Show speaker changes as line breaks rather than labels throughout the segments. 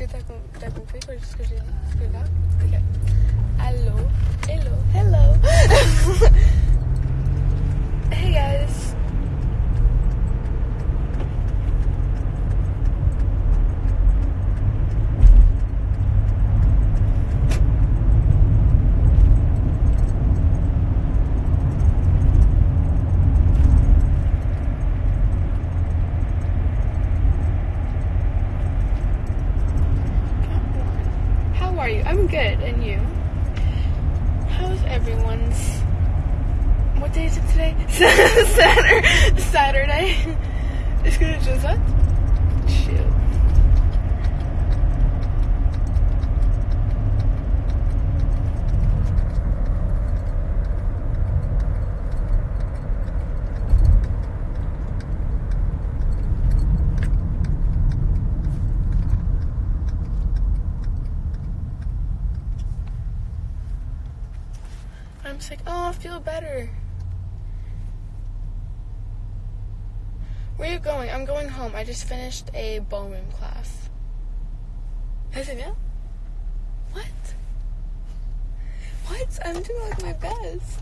Est-ce que t'as com- t'as compris quoi, ce que j'ai là Est-ce que j'ai déjà ça? Shoot. I'm sick. Oh, I feel better. Where are you going? I'm going home. I just finished a ballroom class. Has it now? What? What? I'm doing like my best.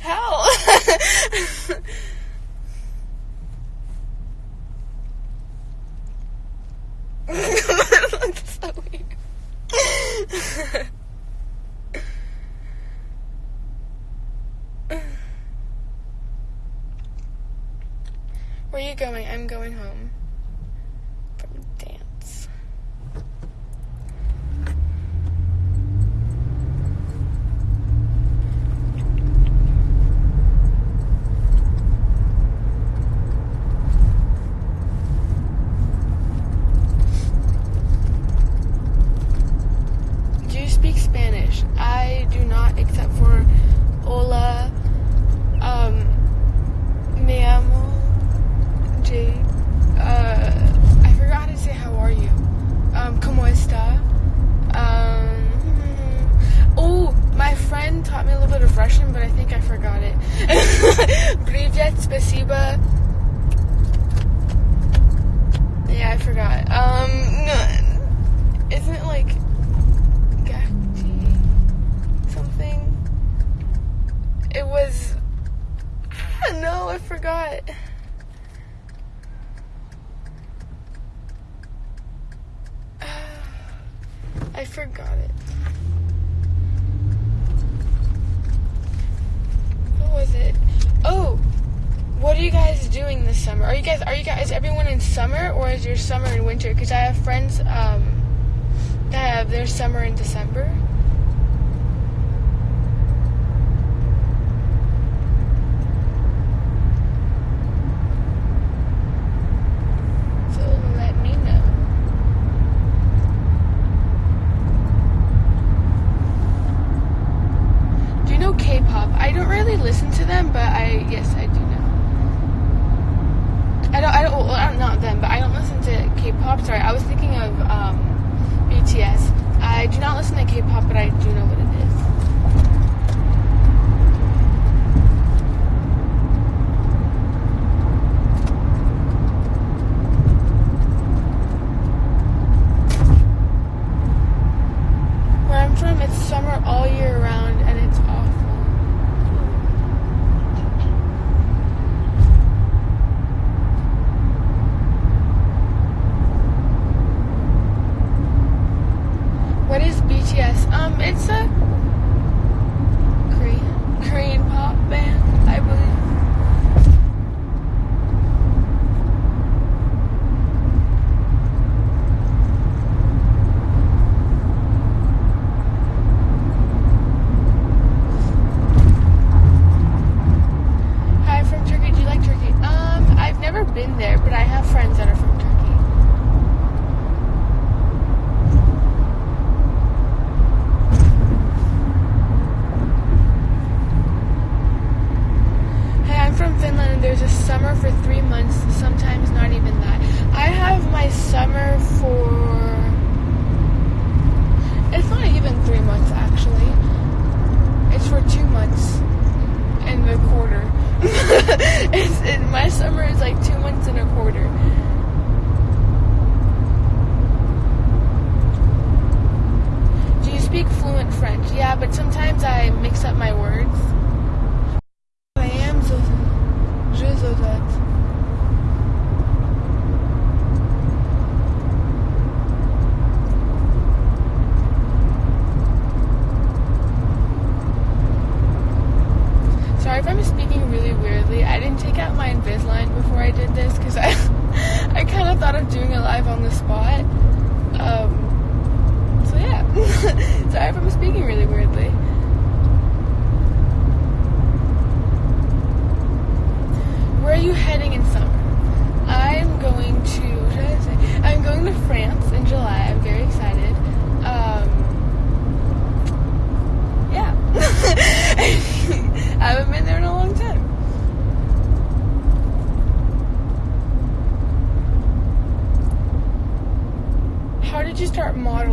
How? That's so weird. Where are going? I'm going home from dance. Do you speak Spanish? I do not, except for you guys doing this summer? Are you guys are you guys everyone in summer or is your summer in winter? Because I have friends um that have their summer in December. So let me know. Do you know K-pop? I don't really listen to them, but I yes I. I don't I don't well, not them, but I don't listen to K-pop. Sorry, I was thinking of um, BTS. I do not listen to K-pop, but I do know what it is. Where I'm from, it's summer all year round,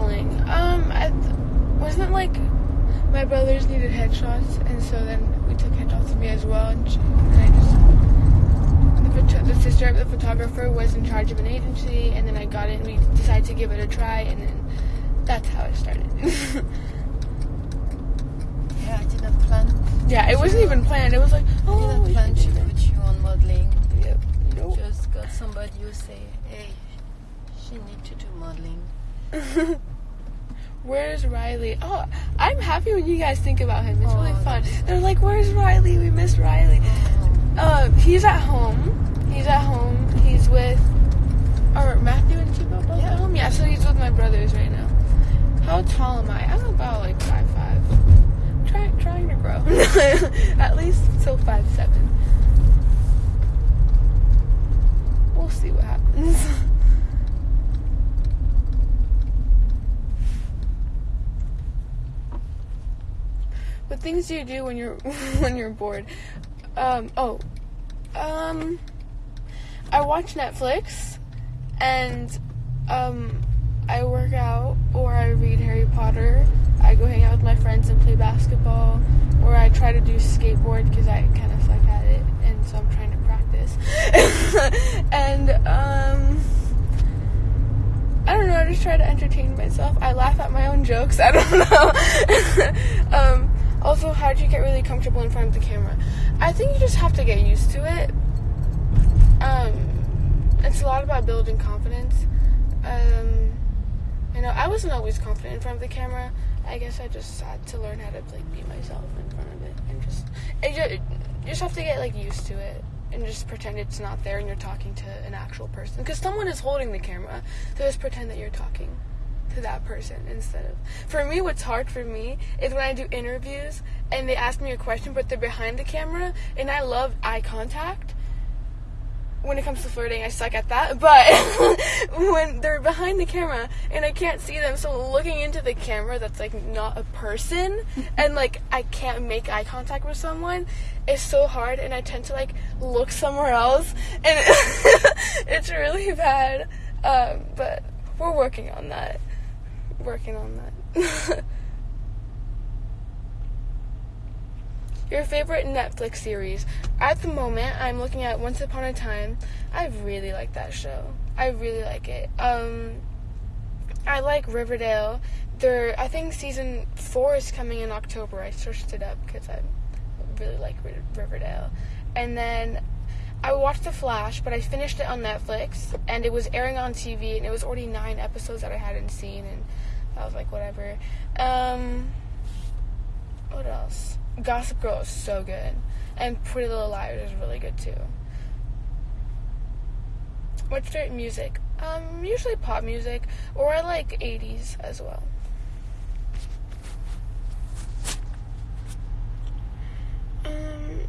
modeling? Um, I th- wasn't like my brothers needed headshots, and so then we took headshots of me as well, and, she, and I just the, the sister of the photographer was in charge of an agency, and then I got it, and we decided to give it a try, and then that's how it started.
Yeah, I didn't plan.
yeah, it wasn't even planned. It was like,
I
oh,
didn't plan to put you on modeling.
Yep. Nope.
Just got somebody who say, hey, she need to do modeling.
Where's Riley? Oh, I'm happy when you guys think about him. It's really
Oh,
fun. They're like, "Where's Riley? We miss Riley." Uh, he's at home. He's at home. He's with, or Matthew and Chibo both
Yeah.
at home. Yeah, so he's with my brothers right now. How tall am I? I'm about like five five. Try, trying to grow. at least till five seven. We'll see what happens. What things do you do when you're when you're bored? Um, oh, um, I watch Netflix, and um, I work out, or I read Harry Potter. I go hang out with my friends and play basketball, or I try to do skateboard because I kind of suck at it, and so I'm trying to practice. and um. I don't know. I just try to entertain myself. I laugh at my own jokes. I don't know. um, also, how did you get really comfortable in front of the camera? I think you just have to get used to it. Um, it's a lot about building confidence. Um, you know, I wasn't always confident in front of the camera. I guess I just had to learn how to like be myself in front of it and just it just, you just have to get like used to it and just pretend it's not there and you're talking to an actual person because someone is holding the camera. So just pretend that you're talking to that person instead of. For me, what's hard for me is when I do interviews and they ask me a question but they're behind the camera and I love eye contact when it comes to flirting, I suck at that. But when they're behind the camera and I can't see them, so looking into the camera that's like not a person, and like I can't make eye contact with someone, is so hard. And I tend to like look somewhere else, and it's really bad. Um, but we're working on that. Working on that. Your favorite Netflix series? At the moment, I'm looking at Once Upon a Time. I really like that show. I really like it. Um, I like Riverdale. There, I think season four is coming in October. I searched it up because I really like Riverdale. And then I watched The Flash, but I finished it on Netflix, and it was airing on TV, and it was already nine episodes that I hadn't seen, and I was like, whatever. Um, what else? Gossip Girl is so good, and Pretty Little Liars is really good too. What's favorite music? Um, usually pop music, or I like 80s as well. Um,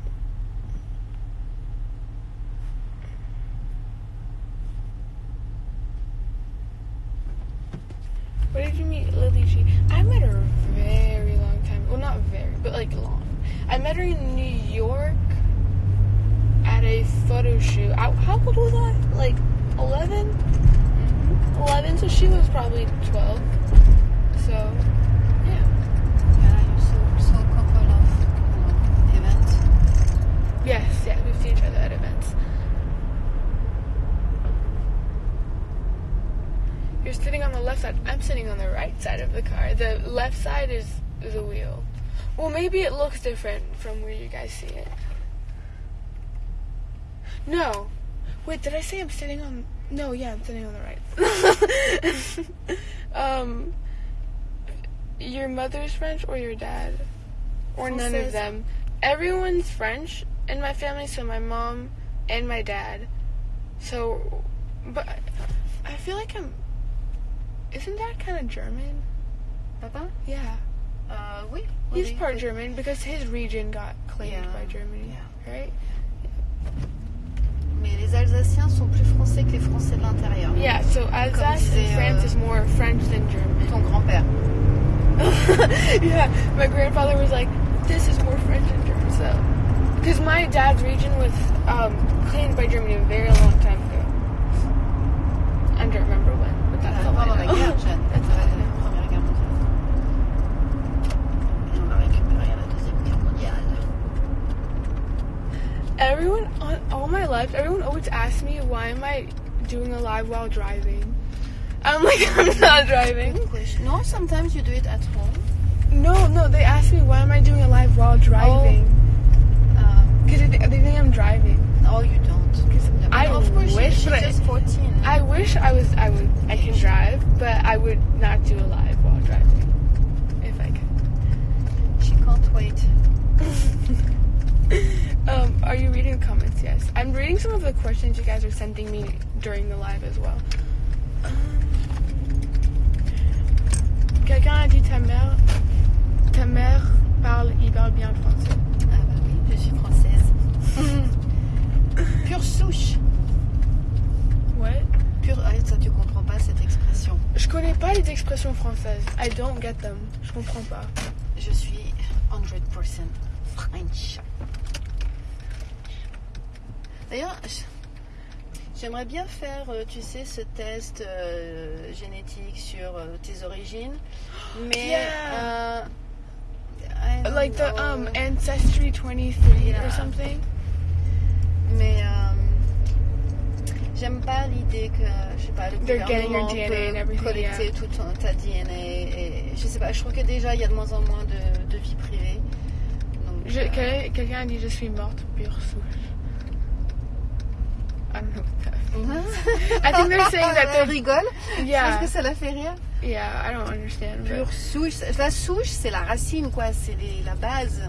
where did you meet Lily G? I met her a very long time. Well, not very, but like long. I met her in New York at a photo shoot. I, how old was I? Like 11? Mm-hmm. 11, so she was probably 12. So, yeah.
Yeah, you saw, saw a couple of um, events.
Yes, yeah, we've seen each other at events. You're sitting on the left side. I'm sitting on the right side of the car. The left side is the wheel. Well, maybe it looks different from where you guys see it. No. Wait, did I say I'm sitting on? No, yeah, I'm sitting on the right. um, your mother's French or your dad, or none of them. Everyone's French in my family, so my mom and my dad. So, but I feel like I'm. Isn't that kind of German?
Papa
Yeah.
Euh, Oui.
He's part. German because his region got claimed
Yeah,
by Germany, right?
Mais les Alsaciens sont plus français que les Français de l'intérieur.
Yeah, so Alsace
disait,
in France
euh,
is more French than German.
Ton grand-père.
yeah, my grandfather was like, this is more French than German, so. Because my dad's region was um, claimed by Germany a very long time ago. I don't remember when, but that's all
Pendant
I
la
know.
guerre, Jeanne.
That's all I know.
La Première Guerre mondiale. Et on a récupéré à la Deuxième Guerre mondiale.
Everyone, on, all my life, everyone always asks me, why am I doing a live while driving? I'm like, I'm not driving.
No, sometimes you do it at home.
No, no, they ask me, why am I doing a live while driving?
Um,
Because they, they think I'm driving.
no, you don't.
I
of course,
wish, but I-
just 14.
I wish I was, I would, I can drive, but I would not do a live while driving. If I could.
She can't wait.
um, are you reading the comments? Yes. I'm reading some of the questions you guys are sending me during the live as well. Um, Quelqu'un a dit ta mère, ta mère parle hyper bien français.
Ah bah oui, je suis française. Pure souche.
What?
Pure... Ah, ça, tu comprends pas cette expression.
Je connais pas les expressions françaises. I don't get them. Je comprends pas.
Je suis 100% French. D'ailleurs, j'aimerais bien faire, euh, tu sais, ce test euh, génétique sur euh, tes origines. Mais.
Yeah. Like the um ancestry 23
Yeah.
or something?
Mais j'aime pas l'idée que, je sais pas, le
They're getting your
gouvernement
DNA and
peut
everything,
collecter
yeah.
tout ton- ta DNA. Et, je sais pas, je trouve que déjà il y a de moins en moins de, de vie privée.
Quelqu'un a dit je suis morte pure souche. I don't know what that means. I think they're saying that
Elle
they're
rigole.
yeah
Parce que ça la fait rire.
yeah I don't understand. but-
Pure souche. La souche, c'est la racine, quoi. C'est la base.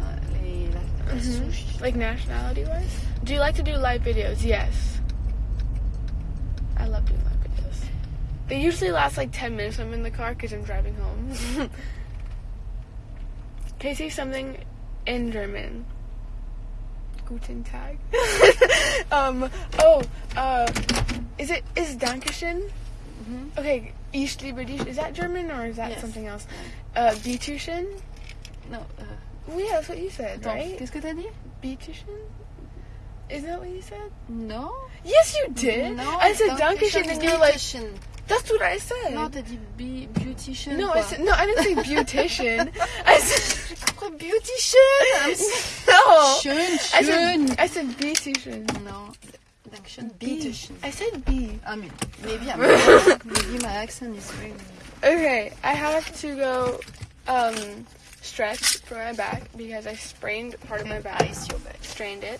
Les, la, la
Mhm.
souche.
Like nationality wise? Do you like to do live videos? Yes. I love doing live videos. They usually last like 10 minutes when I'm in the car because I'm driving home. Can you say something in German? Guten Tag. um, oh, uh, is it, is Dankeschön?
Mhm.
Okay, Ich liebe dich. Is that German or is that
Yes.
something else? Uh, Bitteschön?
Non. euh,
Well, yeah, that's what you said, right?
Qu'est-ce que t'as dit
Beautician? Isn't that what you said?
No.
Yes, you did.
Non.
I said
Dankeschön,
and you're like, that's what I said.
Non, t'as dit be- beautician.
no,
quoi.
I said no. I didn't say beautician. I said
beautician.
Schön,
schön.
I said, I said B
T-shirt. No. Dankeschön.
B.
B.
I said B.
I mean, maybe I'm maybe my accent is really.
Okay, I have to go um, stretch for my back because I sprained part okay, of my back.
Ice your back.
Strained it.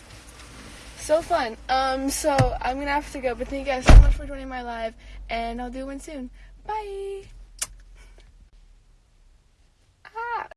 So fun. Um, so I'm gonna have to go, but thank you guys so much for joining my live, and I'll do one soon. Bye. Ah.